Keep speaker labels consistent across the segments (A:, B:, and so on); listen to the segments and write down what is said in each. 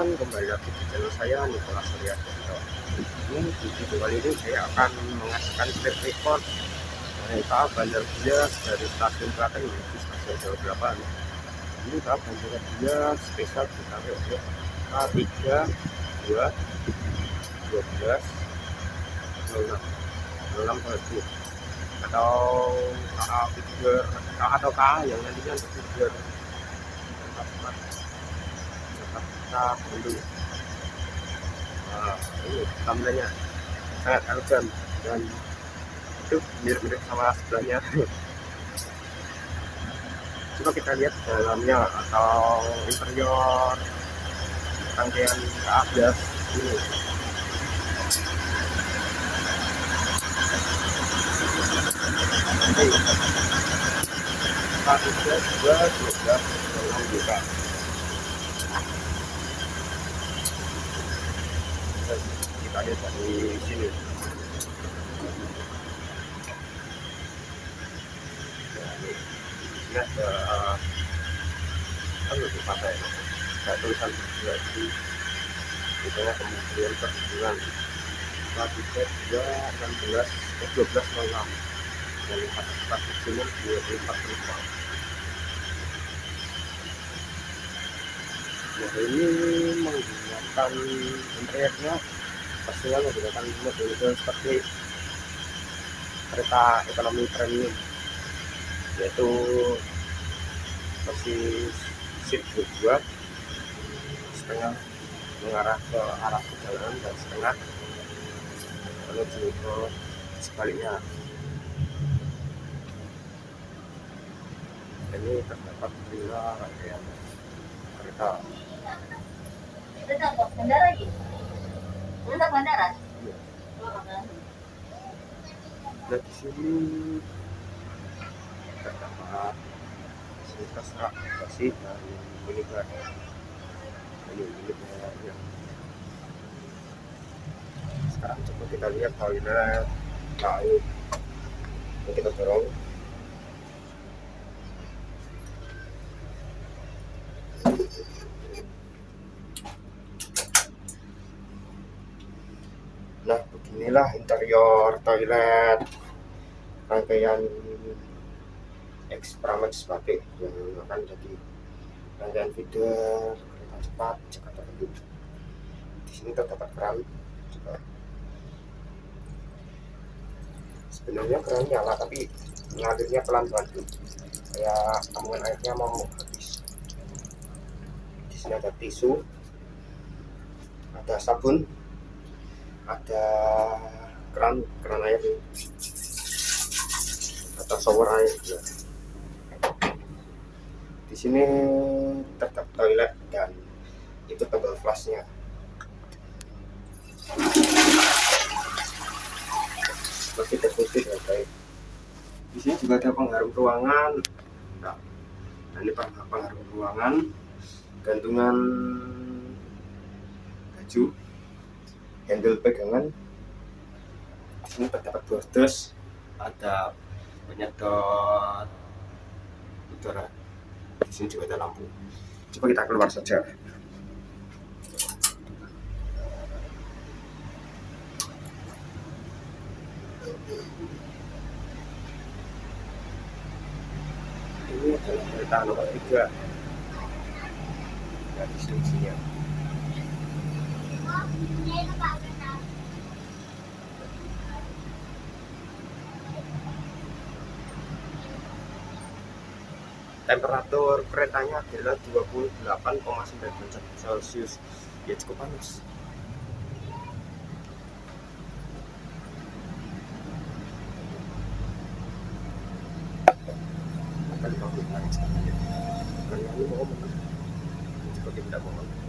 A: Teman-teman, kembali lagi di channel saya Nikola Surya Ini di video kali ini saya akan mengasihkan strip record kereta Bandar Bias dari stasiun Klaten menuju stasiun Jawa 8. Ini tahap Bandar Bias spesial ditarik oleh K3 2 12 06 06 Batu atau KA figure atau KA yang nantinya untuk figure kita dulu nah, sangat elegan dan itu mirip-mirip sama sebelahnya coba kita lihat dalamnya atau interior rangkaian keabdas ini dua belas enam juta lihat dari sini ini ada kan lebih pakai ada tulisan berarti misalnya kemudian perhubungan tiket dua enam belas dua belas enam dan kapasitas maksimum dua puluh empat penumpang Nah, ini menggunakan interiornya pastinya menggunakan model seperti kereta ekonomi premium yaitu versi seat dua setengah mengarah ke arah perjalanan dan setengah menuju ke sebaliknya. Ini terdapat bila rangkaian kereta
B: itu bandara
A: Iya. Di sini terdapat fasilitas rak bersih dan minibar. Ini minibarnya. Sekarang coba kita lihat toilet lain. Kita dorong. Beginilah interior toilet rangkaian X Pramex Batik yang akan jadi rangkaian feeder kereta cepat Jakarta Bandung. Di sini terdapat keran juga. Sebenarnya keran nyala tapi mengalirnya pelan-pelan kayak tambungan airnya mau habis. Di sini ada tisu, ada sabun, ada keran keran air. Atau shower air ya. di sini terdapat toilet dan itu tebal flashnya masih tertutup ya baik. Di sini juga ada pengharum ruangan. Nah, ini pengharum ruangan. Gantungan baju handle pegangan. Di sini terdapat bordes ada penyedot udara. Di sini juga ada lampu. Coba kita keluar saja. Ini adalah kereta nomor tiga. Dari sini temperatur keretanya adalah 28,9 derajat celcius. Ya cukup panas.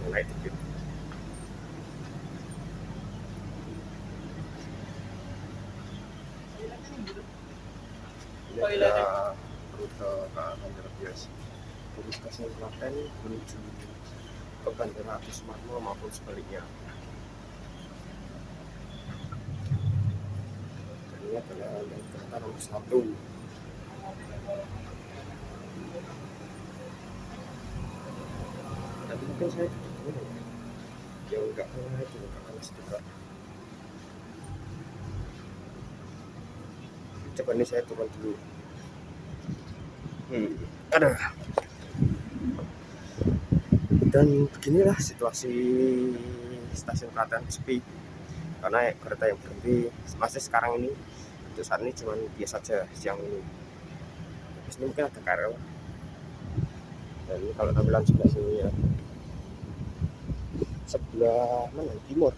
A: Mau dikit ini adalah rute ke Bandara Bias Klaten menuju ke Bandara Adi Sumarmo maupun sebaliknya. Dan ini adalah kereta nomor satu. Tapi mungkin saya ya enggak pernah itu enggak kelas juga coba nih saya turun dulu. Hmm. Ada dan beginilah situasi stasiun Klaten sepi. Karena kereta yang berhenti masih sekarang ini. Untuk saat ini cuma biasa saja siang ini. Habis ini mungkin ada KRL dan ini kalau tampilan sebelah sini ya. Sebelah mana? Timur.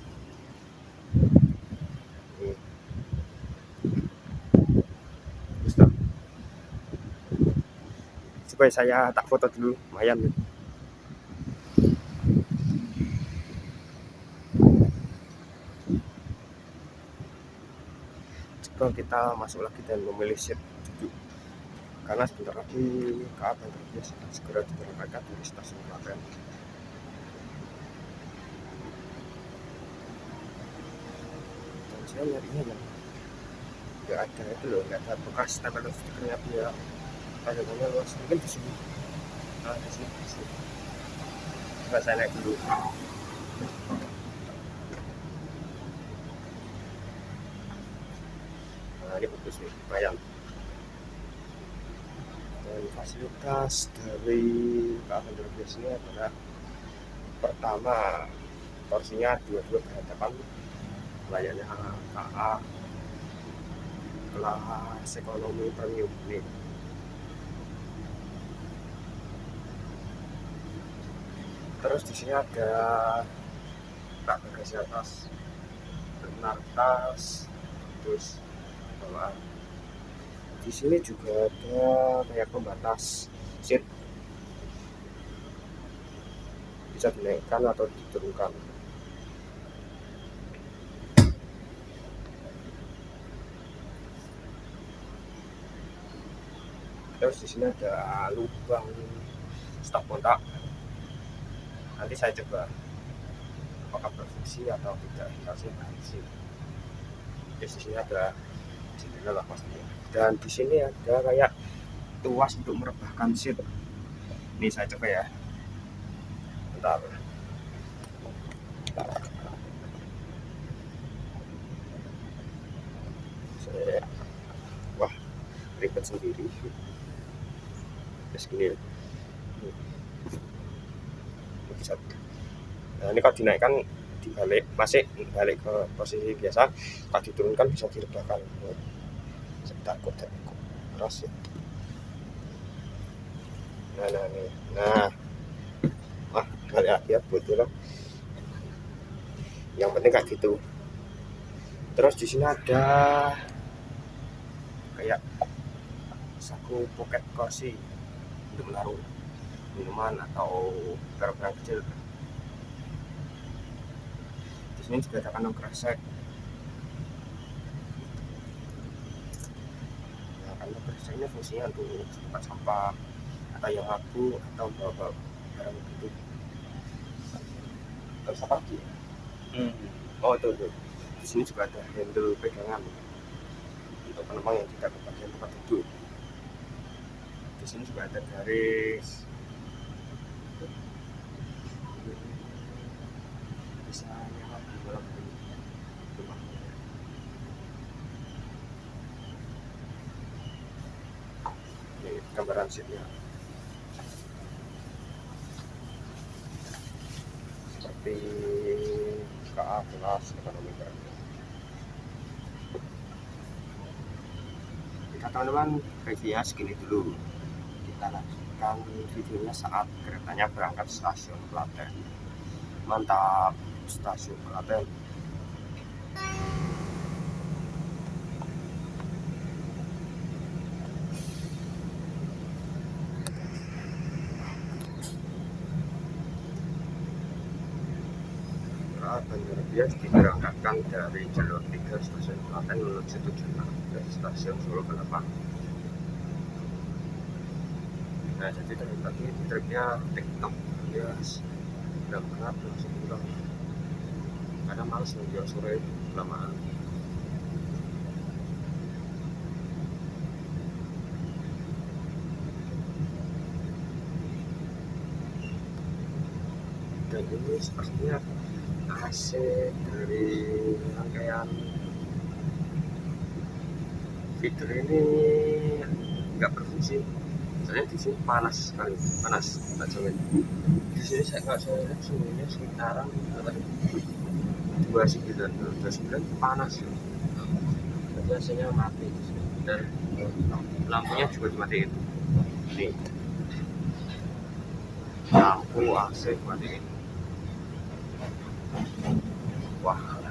A: Supaya saya tak foto dulu lumayan coba kita masuk lagi dan memilih seat duduk. Karena sebentar lagi KA Bias akan segera diberangkatkan dari stasiun Klaten. Dan saya nyarinya yang nggak ada itu loh nggak ada bekas tempel stikernya dia. Panjangnya luas mungkin di sini. Nah di sini di sini. Coba saya naik dulu nah ini bagus nih lumayan dan fasilitas dari KA Bantar Bias ini adalah pertama porsinya dua-dua berhadapan layaknya KA kelas ekonomi premium nih terus di sini ada tak bagasi atas benar tas terus bawaan di sini juga ada kayak pembatas seat. Bisa dinaikkan atau diturunkan. Terus di sini ada lubang stop kontak nanti saya coba apakah berfungsi atau tidak. Berfungsi terus di sini ada jendela lah dan di sini ada kayak tuas untuk merebahkan seat ini saya coba ya. Bentar. Wah ribet sendiri. Terus gini bisa. Nah ini kalau dinaikkan dibalik masih balik ke posisi biasa kalau diturunkan bisa direbahkan takut takut keras ya nah nah nih. Nah. Wah balik lagi ya betul lah. Yang penting kayak gitu. Terus di sini ada kayak saku pocket kursi untuk menaruh minuman atau barang-barang kecil. Di sini juga ada kantong kresek kresek ini fungsinya untuk tempat sampah atau yang abu atau bawa barang gitu. Terus apa lagi? Ya? oh tuh, tuh di sini juga ada handle pegangan. Untuk penumpang yang tidak kebagian tempat duduk. Di sini juga ada garis bisa nyala di dalam rumah ini seatnya seperti KA kelas ekonomi premium Oke teman-teman review segini dulu. Kita lanjutkan videonya saat keretanya berangkat stasiun Klaten. Mantap stasiun Klaten Bandar Bias diberangkatkan dari jalur 3 stasiun Klaten menuju tujuan ke stasiun Solo Balapan nah jadi dari tadi triknya tiktok. Ya berangkat langsung pulang. Kadang males nunggu sore kelamaan. Dan ini sepertinya AC dari rangkaian feeder ini nggak berfungsi. Soalnya di sini panas sekali panas tak jamin. Di sini saya nggak lihat suhunya sekitaran dua sembilan dua sembilan panas ya biasanya mati. Dan lampunya juga dimatiin. Nih. Lampu AC dimatiin wah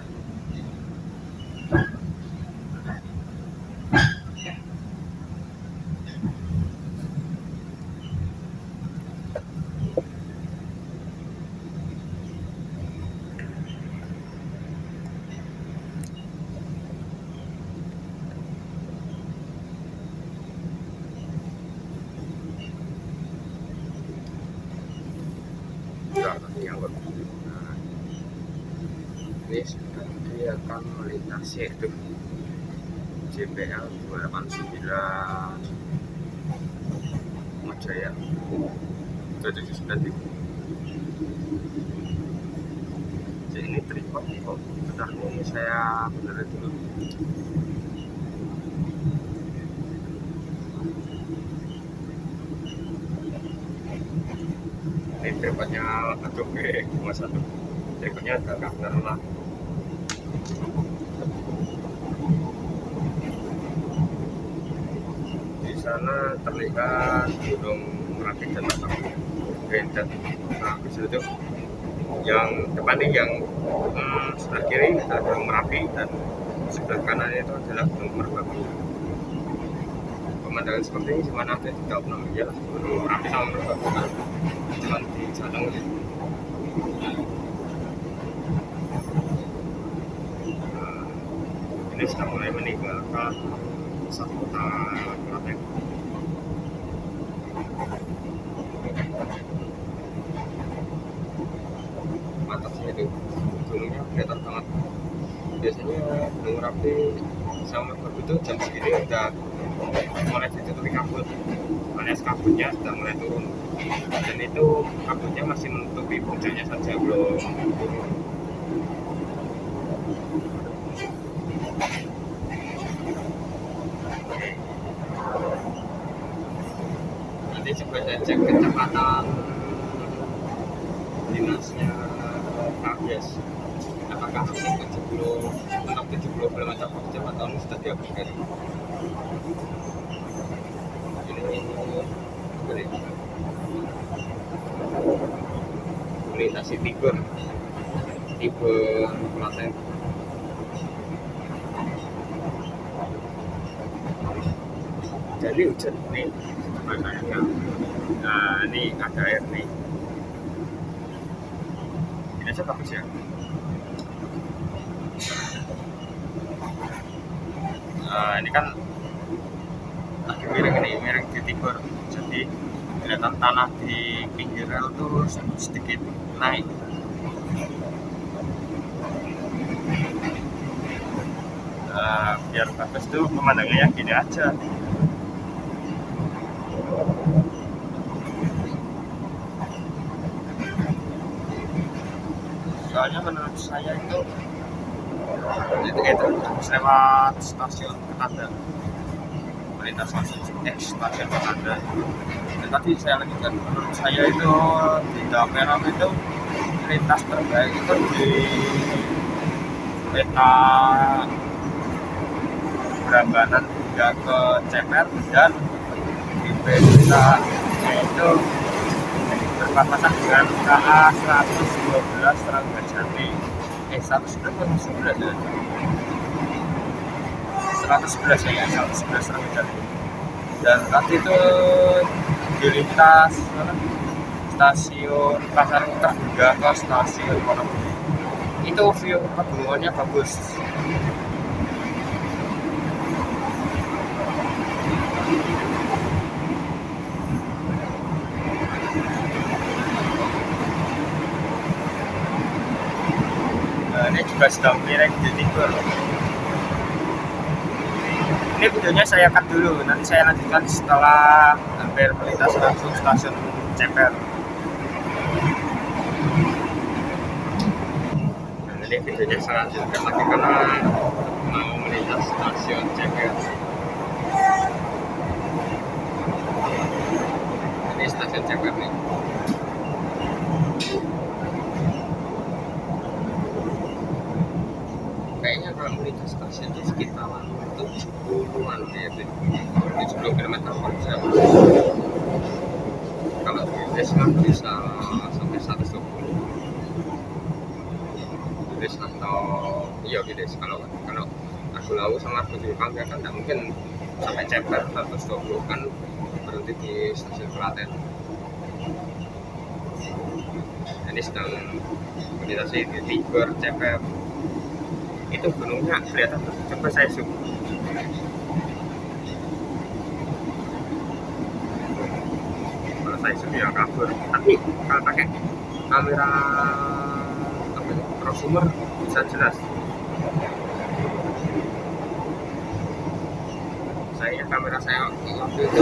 A: enggak tapi yang nah, ini sudah dia akan melintasi itu. JPL 289 Majaya 279 Jadi ini tripod kok bentar ini saya benerin dulu. Ini tripodnya aduh eh cuma satu. Tripodnya agak bener lah di terlihat gunung merapi dan batang Gendat nah di situ yang depan ini yang hmm, sebelah kiri adalah gunung merapi dan sebelah kanan itu adalah gunung merbabu. Pemandangan seperti ini cuma nanti tidak pernah ya lah gunung merapi sama merbabu kan cuma di Jateng Nah, ini sudah mulai meninggalkan pusat kota Klaten atasnya itu gunungnya kelihatan banget biasanya gunung Merapi sama Merbabu itu jam segini udah mulai ditutupi kabut. Alias kabutnya sudah mulai turun. Dan itu kabutnya masih menutupi puncaknya saja belum turun nanti coba saya cek kecepatan dinasnya KBS apakah masih 70 untuk 70 km per jam atau sudah diabaikan ini beri melintasi tipe tipe Klaten jadi hujan nih makanya nah ini ada air nih. Ini aja bagus ya? Nah, ini kan lagi miring ini miring di timur. Jadi kelihatan tanah di pinggir rel tuh sedikit naik. Nah, biar bagus tuh pemandangannya gini aja soalnya menurut saya itu itu itu lewat stasiun Ketanda. Melintas langsung eh stasiun Ketanda. Dan tadi saya lanjutkan menurut saya itu di Dameram itu lintas terbaik itu di peta Brambanan hingga ke Ceper dan di peta itu berbatasan dengan KA 112 Serangga Jati. Eh 111 atau 111 ya? 111 ya 111 Serangga Jati. Dan tadi itu dilintas stasiun pasar terbuka ke stasiun Wonogiri itu view pegunungannya bagus Nah, ini juga sedang miring di timur. Ini videonya saya cut dulu, nanti saya lanjutkan setelah hampir melintas langsung stasiun Ceper. ini videonya saya lanjutkan lagi karena mau melintas stasiun CPR ini stasiun CPR nih kayaknya kalau melintas stasiun itu 70-an ya 70 km per jam kalau di desa bisa sampai 120 Gdes atau iya Gdes kalau kalau aku lalu sama aku di Pangga kan nggak mungkin sampai Ceper 120 kan berhenti di stasiun Klaten. Ini sedang melintasi di Tiber Ceper itu gunungnya kelihatan tuh coba saya zoom. Kalau saya zoom ya kabur. Tapi kalau pakai kamera apa prosumer bisa jelas. Saya kamera saya waktu itu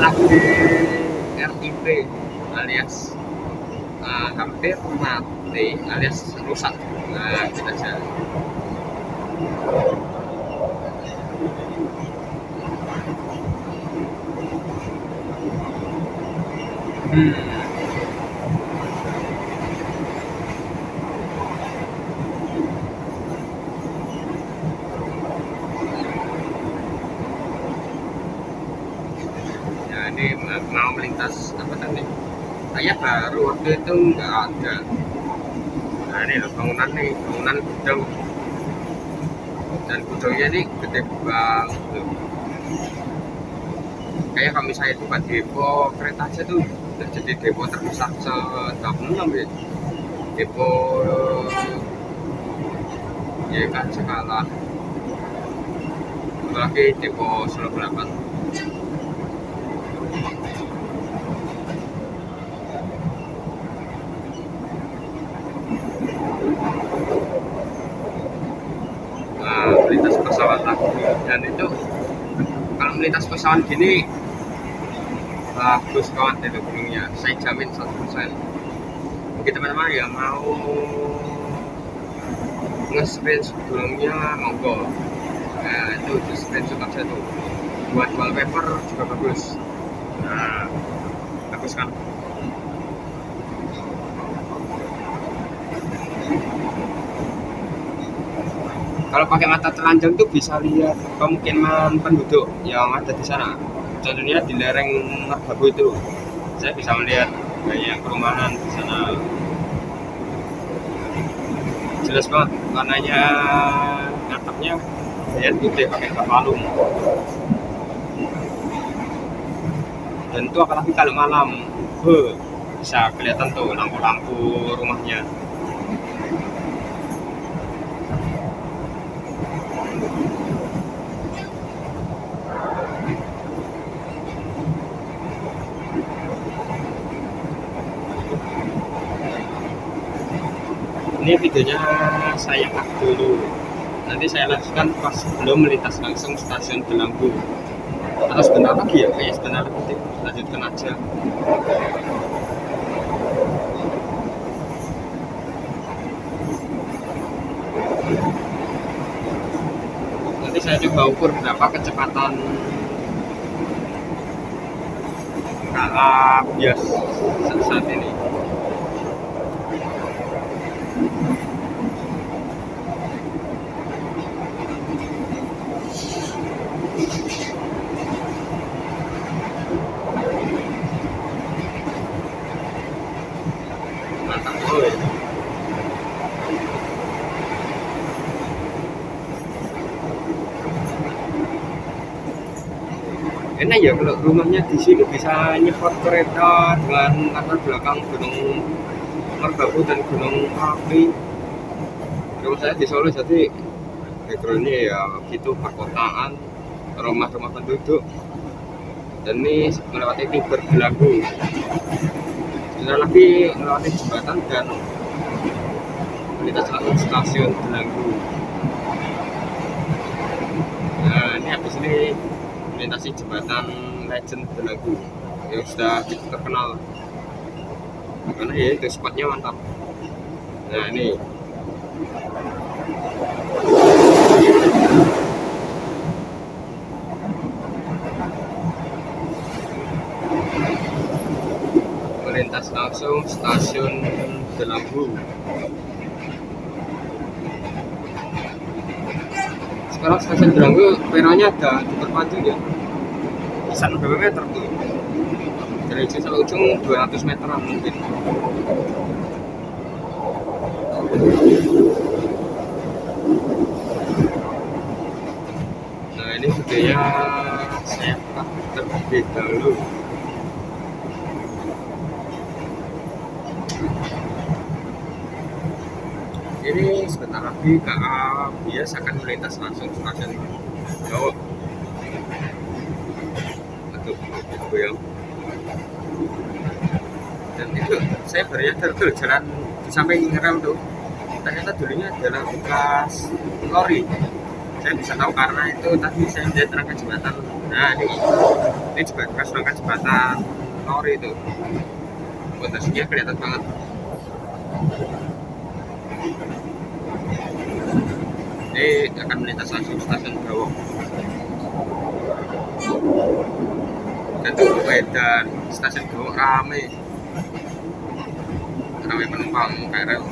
A: lagi RIP alias uh, hampir mati alias rusak nah gitu aja hmm. ya ini mau melintas apa tadi kayak baru waktu itu nggak ada nah ini loh bangunan nih bangunan gudang dan gudangnya ini gede banget loh kayak kalau misalnya buka depo kereta aja tuh udah jadi depo terbesar se enam ya. Depo ya kan skala apalagi depo 8 nah, melintas pesawat lagi dan itu kalau melintas pesawat gini bagus kawan itu gunungnya saya jamin 100% mungkin teman-teman yang mau nge-sprint gunungnya monggo. Nah itu di screenshot aja tuh buat wallpaper juga bagus. Nah bagus kan? Kalau pakai mata telanjang tuh bisa lihat pemukiman penduduk yang ada di sana contohnya di lereng Merbabu itu. Saya bisa melihat banyak perumahan di sana. Jelas banget warnanya atapnya lihat putih pakai kapalung dan itu apalagi kalau malam huh, bisa kelihatan tuh lampu-lampu rumahnya ini videonya saya cut dulu. Nanti saya lanjutkan pas belum melintas langsung stasiun Belanggu atau sebentar lagi ya kayaknya sebentar lagi lanjutkan aja. Nanti saya coba ukur berapa kecepatan kalau bias saat ini ya kalau rumahnya di sini bisa nyepot kereta dengan latar belakang gunung Merbabu dan gunung Merapi. Rumah saya di Solo jadi backgroundnya ya gitu perkotaan rumah-rumah penduduk. Dan ini melewati Tiber Belanggu sebentar lagi melewati jembatan dan melintas langsung stasiun Belanggu nah ini habis ini melintasi jembatan Legend Belanggu yang sudah terkenal. Karena ya itu spotnya mantap. Nah ini. Melintas langsung stasiun Delambu sekarang stasiun Delambu peronnya ada diperpanjang ya? Bisa berapa meter tuh. Dari ujung sampai ujung 200 meteran mungkin. Nah ini videonya saya terlebih dahulu ini sebentar lagi KA bias akan melintas langsung stasiun Jawa. Aduh goyang. Dan itu saya baru nyadar jalan di samping rel tuh. Ternyata dulunya adalah bekas lori. Saya bisa tahu karena itu tadi saya melihat rangka jembatan. Nah ini ini juga bekas rangka jembatan lori itu fondasinya kelihatan banget ini akan melintas langsung stasiun Gawok dan itu dan stasiun Gawok rame. Rame penumpang KRL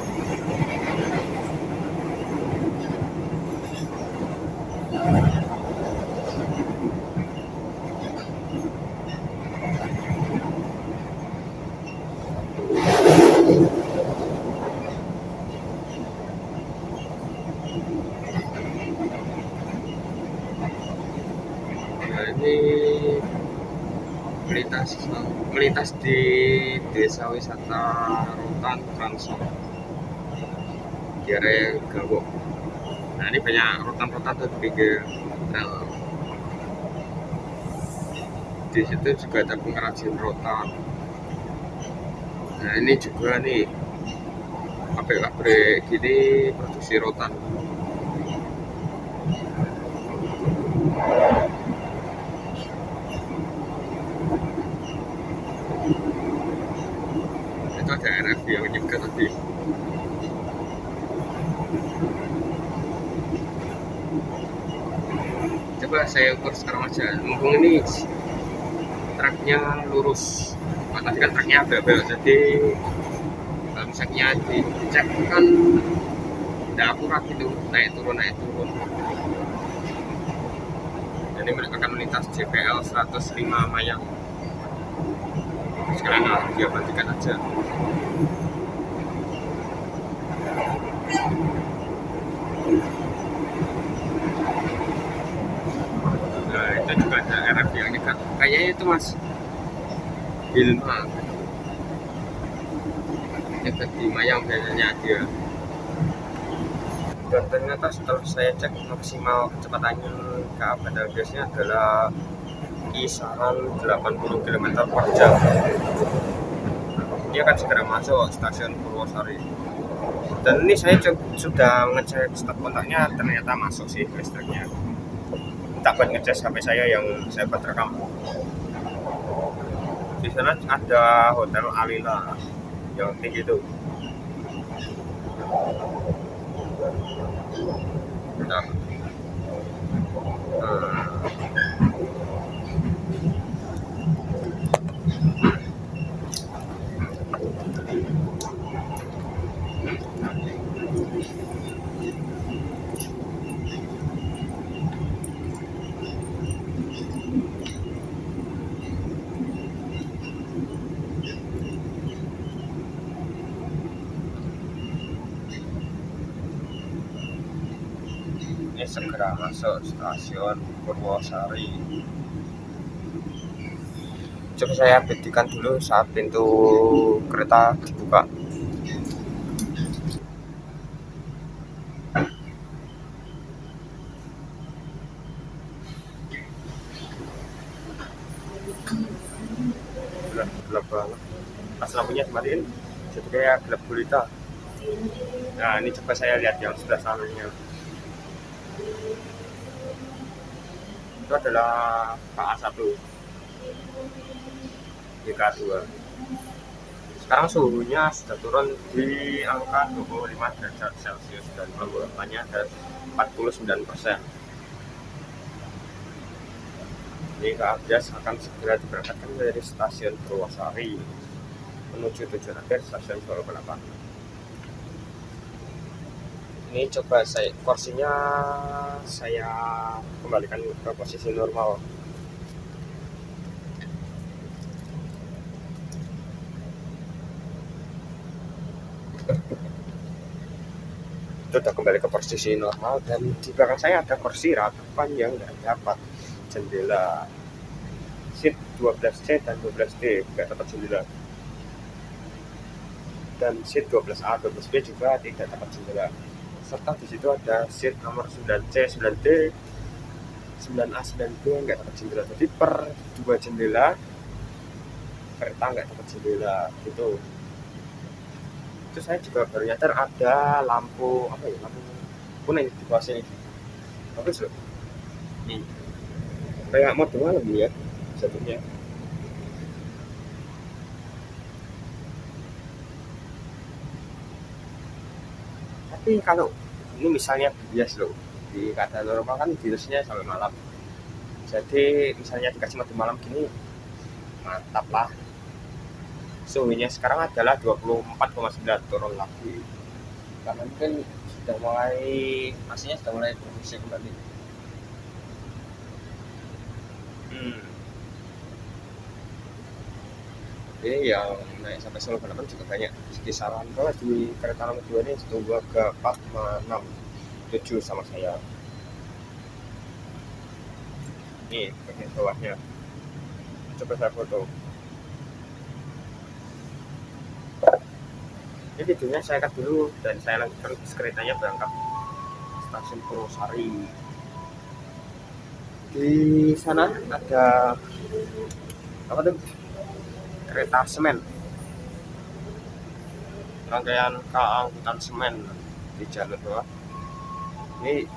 A: Nah, ini melintas melintas di wisata Rotan Transor di area Gawok. Nah ini banyak rotan-rotan tuh di pinggir. Di situ juga ada pengrajin rotan. Nah ini juga nih pabrik-pabrik gini produksi rotan. itu ada RF yang juga tadi coba saya ukur sekarang aja mumpung ini truknya lurus. Oh, tadi kan belok jadi kalau misalnya dicek kan tidak akurat gitu naik turun naik turun. Jadi mereka akan melintas JPL 105 Mayang sekarang dia aja nah itu juga ada RF yang dekat kayaknya itu mas? Hilma dekat di Mayang biasanya dia. Dan ternyata setelah saya cek maksimal kecepatannya. Ke bandar gasnya adalah kisaran 80 km per jam. Dia akan segera masuk stasiun Purwosari. Dan ini saya sudah ngecek stop kontaknya ternyata masuk sih listriknya. Tak buat ngecek HP saya yang saya buat rekam sana ada hotel Alila yang tinggi itu Bentar. Hmm. ini segera masuk stasiun Purwosari. Coba saya buktikan dulu saat pintu kereta dibuka. Gelap, banget. Pas lampunya dimatiin? Jadi kayak gelap gulita. Nah ini coba saya lihat yang sebelah sananya itu adalah KA1 YK2 sekarang suhunya sudah turun di angka 25 derajat celcius dan penggunaannya ada 49 persen. Ini Kak Abdias akan segera diberangkatkan dari stasiun Purwosari menuju tujuan akhir stasiun Balapan ini coba saya kursinya saya kembalikan ke posisi normal. Sudah kembali ke posisi normal dan di belakang saya ada kursi ratapan yang nggak dapat jendela. Seat 12C dan 12D nggak dapat jendela. Dan seat 12A 12B juga tidak dapat jendela serta di situ ada seat nomor 9C 9D 9A 9B nggak dapat jendela. Jadi per dua jendela kereta nggak dapat jendela gitu. Itu saya juga baru nyadar ada lampu apa ya lampu kuning di bawah sini. Bagus loh. Nih kayak mode malam ya satunya tapi kalau ini misalnya bias loh. Di keadaan normal kan virusnya sampai malam. Jadi misalnya dikasih mati malam gini mantap lah. Suhunya sekarang adalah 24,9 turun lagi. Karena mungkin sudah mulai masihnya sudah mulai produksi kembali. Hmm. Ini yang naik sampai Solo Balapan juga banyak. Kisaran kalau di kereta nomor 2 ini tunggu ke 4, 6, 7 sama saya. Ini bagian bawahnya. Coba saya foto. Ini videonya saya cut dulu dan saya lanjutkan keretanya berangkat stasiun Purwosari. Di sana ada apa tuh kereta semen rangkaian KA angkutan semen di jalur bawah. Ini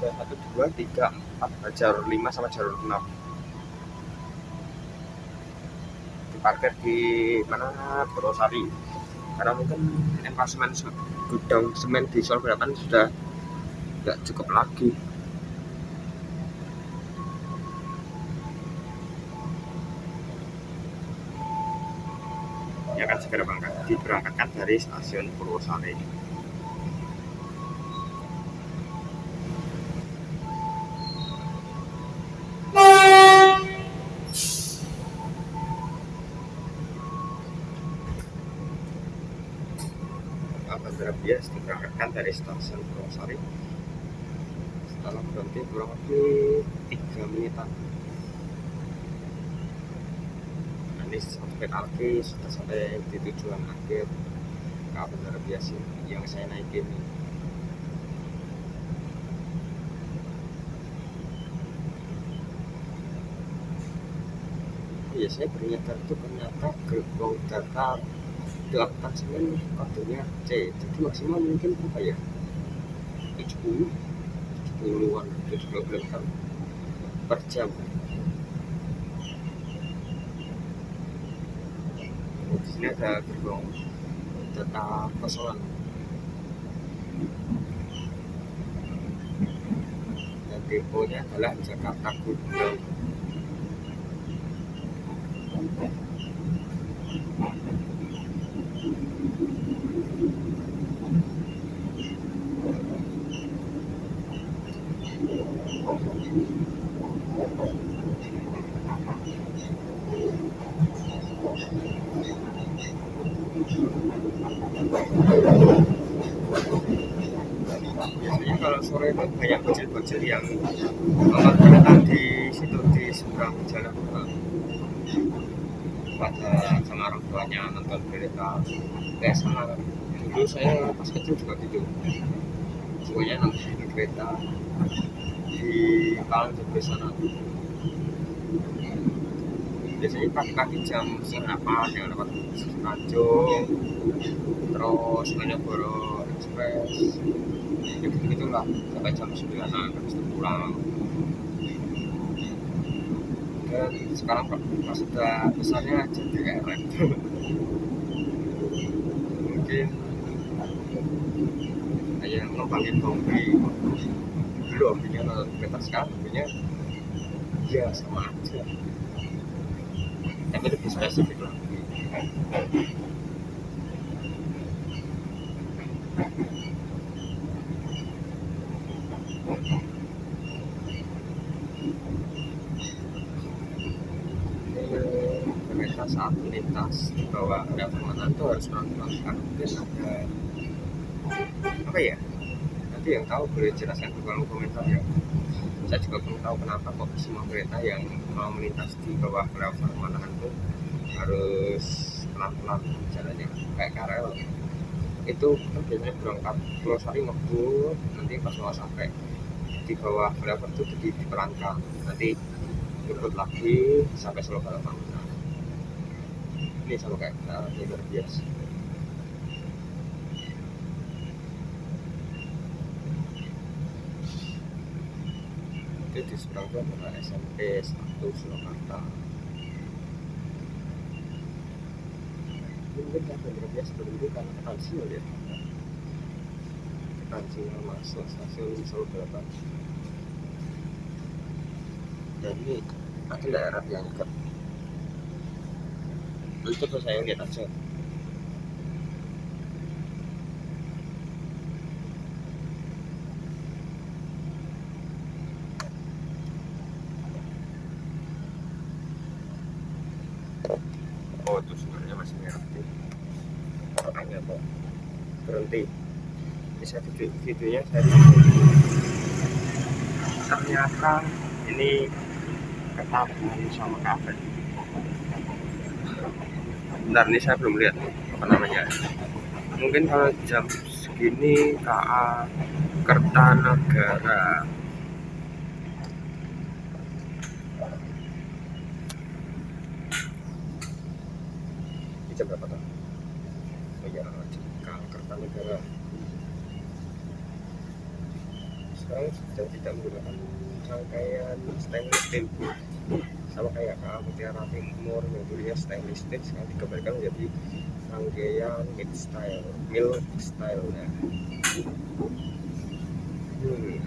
A: satu dua tiga empat jalur lima sama jalur enam. Diparkir di mana? Purwosari. Karena mungkin emplasemen gudang semen di Solo Balapan sudah tidak cukup lagi yang akan segera berangkat diberangkatkan dari stasiun Purwosari. Bias diberangkatkan dari stasiun Purwosari setelah berhenti kurang lebih 3 menitan ini sampai lagi sudah sampai di tujuan akhir. Ke bandara biasa yang saya naikin ya saya ternyata itu ternyata gerbong data delapan sembilan kodenya C jadi maksimal mungkin apa ya? 70 70-an 70 km per jam sini ada gerbong data kosongan dan deponya adalah Jakarta Gudang biasanya kalau sore itu bocil-bocil yang nonton kereta di situ di seberang jalan pada sama orang tuanya nonton kereta kayak sama. Dulu saya pas kecil juga gitu. Semuanya nonton kereta di Palang Jogja sana. Biasanya pagi-pagi jam serapan yang dapat Tanjung terus Malioboro Express ya begitu gitulah sampai jam sembilan habis itu pulang. Dan sekarang pas sudah besarnya jadi kayak rem mungkin ayah ngembangin kombi dulu ambilnya nonton kereta sekarang ambilnya ya sama aja. Tapi lebih spesifik. Boleh jelaskan kolom komentar ya saya juga belum tahu kenapa kok semua kereta yang mau melintas di bawah rel permainan itu harus pelan-pelan jalannya kayak karel. Itu kan biasanya berangkat Pulau Sari ngebut nanti pas mau sampai di bawah flyover itu di, dipelankan nanti ngebut lagi sampai Solo Balapan. Nah, ini sama kayak nah, luar biasa itu di seberang itu adalah SMP 1 Surakarta. Mungkin kan bener biasa berhenti karena ketansial ya ketansial masuk stasiun Solo dan ini ada daerah yang dekat. Itu tuh saya lihat aja oh itu sebenarnya masih merah tuh makanya kok berhenti ini saya video videonya saya ternyata ini ketabuhan sama kafe. Bentar ini saya belum lihat apa namanya. Mungkin kalau jam segini KA Kertanegara ini jam berapa tuh? Oh iya, KA Kertanegara sekarang tidak menggunakan rangkaian stainless steel sama kayak KA Mutiara Timur yang dulunya stainless steel sekarang dikembalikan menjadi rangkaian mid style mill style nah. hmm.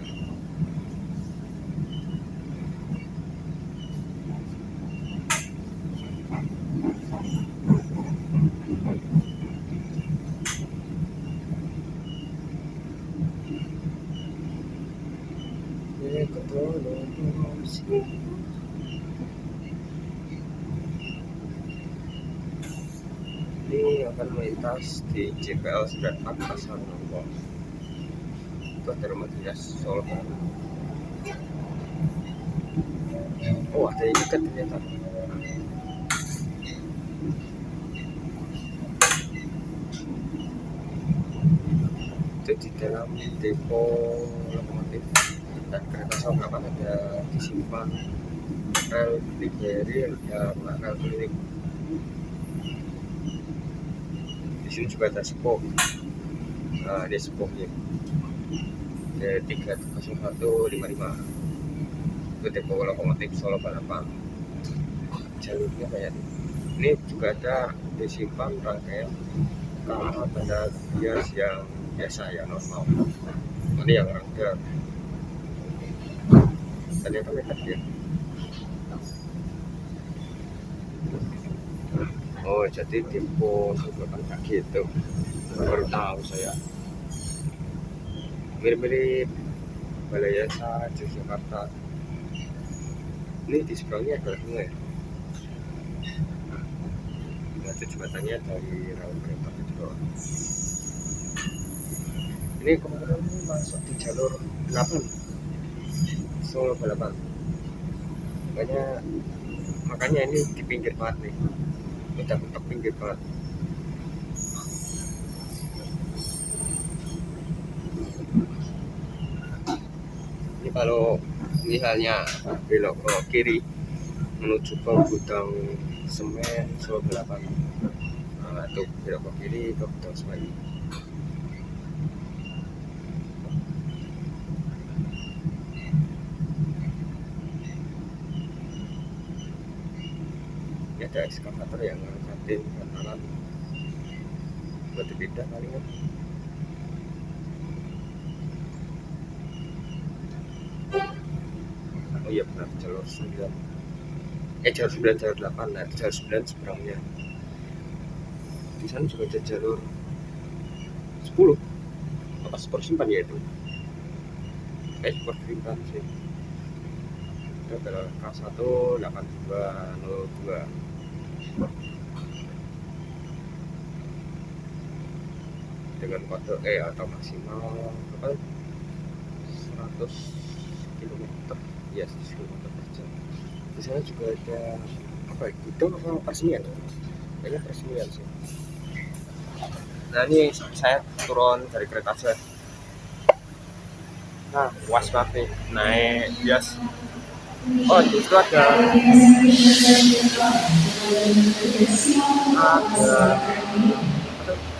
A: Melintas di JPL 94 Pasar Nombor itu ada rumah dinas Solo. Oh ada yang dekat ternyata itu di dalam depo lokomotif. Dan kereta Sobrapan ada disimpan rel Ligeri ya rel klinik di sini juga ada sepuh nah ini sepuhnya ya tiga satu lima lima. Itu depo lokomotif Solo Balapan. Jalurnya kayak ini juga ada disimpan rangkaian KA benda bias yang biasa ya normal. Ini yang rangka. Ternyata mereka dia oh jadi sebelah kayak gitu. Baru tahu saya. Mirip-mirip. Balai Yasa Yogyakarta. Ini di seberangnya ada sungai. Nah itu jembatannya dari rel kereta bawah ini kemarin masuk di jalur 8 Solo Balapan. Makanya makanya ini di pinggir banget nih udah mentok pinggir ini kalau misalnya belok ke kiri menuju ke gudang semen Solo Balapan. Nah itu belok ke kiri ke gudang semen ada ekskavator yang ngangkatin alat buat beda kali ya oh iya benar. Jalur 9 eh jalur 9 jalur 8 nah jalur 9 seberangnya. Di sana juga ada jalur 10 apa super simpan ya itu? Eh super simpan sih. Itu adalah K1 8202 dengan kode E atau maksimal apa? 100 km ya 100 km per jam. Di sana juga ada apa ya, itu apa peresmian? Kayaknya peresmian sih. Nah ini saya turun dari kereta aja nah puas banget nih naik bias. Oh di situ ada ada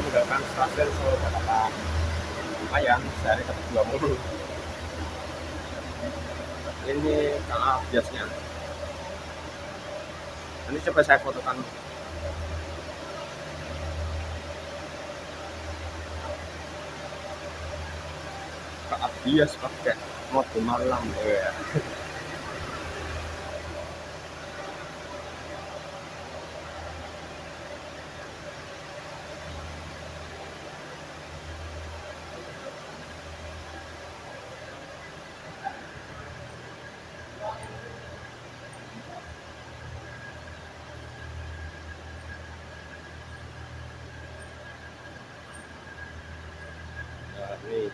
A: meninggalkan stasiun Solo Jakarta lumayan sehari dapat dua puluh ini KA biasnya nanti coba saya fotokan. KA bias pakai mode malam ya Nah, ini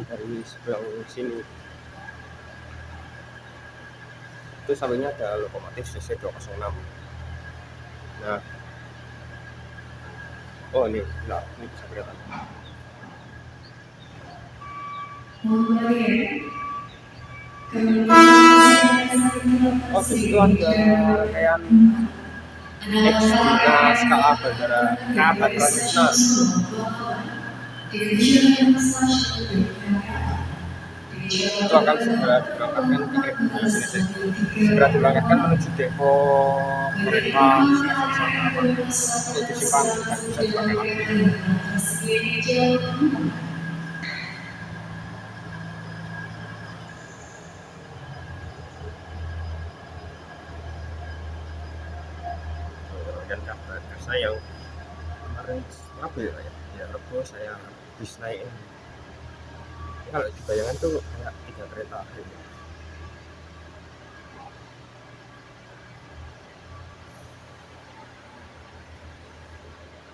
A: lihatkan dari sebelah sini. Itu sampingnya ada lokomotif CC 206. Nah, oh ini, nah, ini bisa kelihatan. Oh, di situ ada rangkaian X skala bandara K Bandara Krishna. Itu akan segera diberangkatkan sih. segera diberangkatkan menuju depo mereka untuk disimpan dan bisa dipakai lagi dan kabar saya yang kemarin apa ya ya ya rebo habis naik. Ini kalau dibayangkan tuh kayak tiga kereta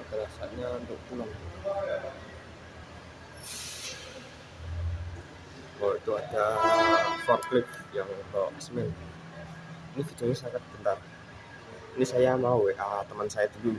A: adalah saatnya untuk pulang. Oh itu ada forklift yang bawa semen. Ini videonya sangat bentar. Ini saya mau WA teman saya dulu